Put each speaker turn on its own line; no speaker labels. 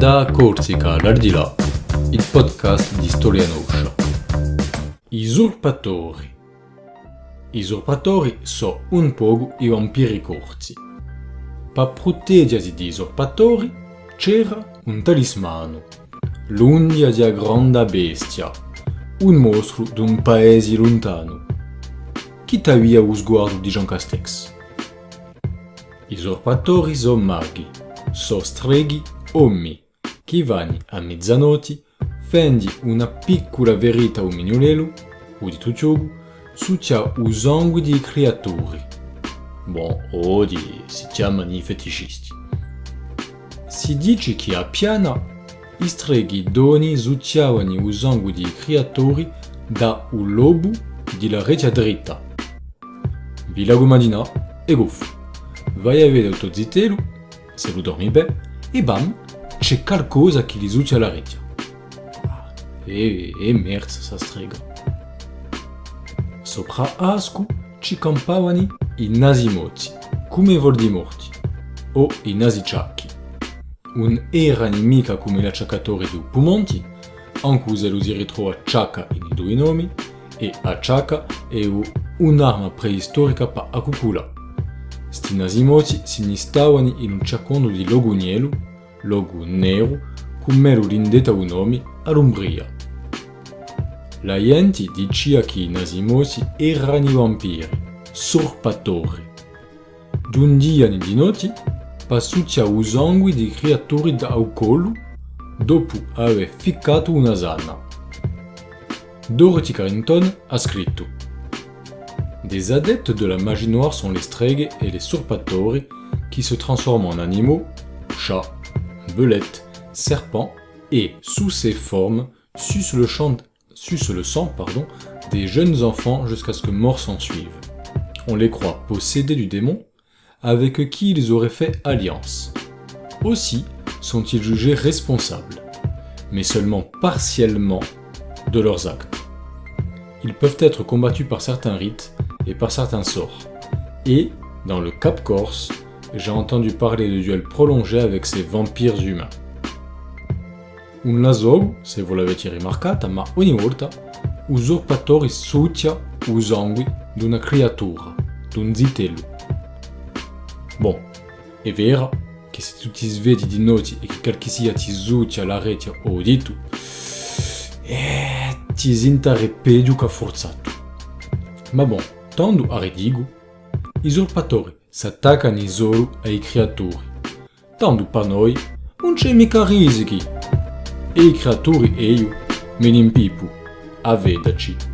Da Corsica all'Ardilà, il podcast di Storia Noscia. I usurpatori. Usurpatori sono un po' i vampiri corsi. Per proteggersi di usurpatori c'era un talismano, l'undia di grande bestia, un mostro d'un paese lontano. Chi t'avvia lo sguardo di Jean Castex? I usurpatori sono maghi, sono streghi ommi, chi vanno a mezzanotte, fendi una piccola verità un mignolelo, o di tutto, su c'è un sangue di creature. Bon, o di si chiamano i feticisti. Si dice che a piana, i streghi doni zucciavano il sangue di creatori da un lobo della rete dritta. Villa Gomadina e goffo. Vai a vedere il tuo zitelo, se lo dormi bene, e bam, c'è qualcosa che li zuccia la rete. E, e merda sa strega. Sopra Ascu ci campavano i nasimoti, come Voldemorti, o i nasiciacchi. Un era nemica come la ciaccatore di Pumonti, anche lo si ritrova ciacca in i due nomi, e a ciacca è un'arma preistorica per a cucula. Sti nasimoti si nistavano in un ciacondo di logunielo, logo nero, un nome all'Umbria. La gente diceva che i nasimoti erano i vampiri, sorpatori. D'un dia di notte, il sangue di creature da un collo, dopo aver ficcato una sana. Dorothy Carrington a scritto Des adeptes de la magie noire sont les streghe et les surpatori qui se transforment en animaux, chats, belettes, serpents et, sous ces formes, sucent le, sang des jeunes enfants jusqu'à ce que mort s'en suive. On les croit possédés du démon, avec qui ils auraient fait alliance. Aussi sont-ils jugés responsables, mais seulement partiellement de leurs actes. Ils peuvent être combattus par certains rites et par certains sorts. Et, dans le Cap Corse, j'ai entendu parler de duels prolongés avec ces vampires humains. Un lasogo, se vous l'avete rimarcata, ma ogni volta usurpatori succia o d'una creatura, d'un zitello. Bon, è vero che se tu ti svegli di notte e che qualche ti succia la rete o dito, eh, ti sentare peggio che forzato. Ma bon, Tando a redigo, usurpatori s'attaccano solo ai creatori. Tanto per noi non c'è mica risichi. E i creatori e io me ne impipo a.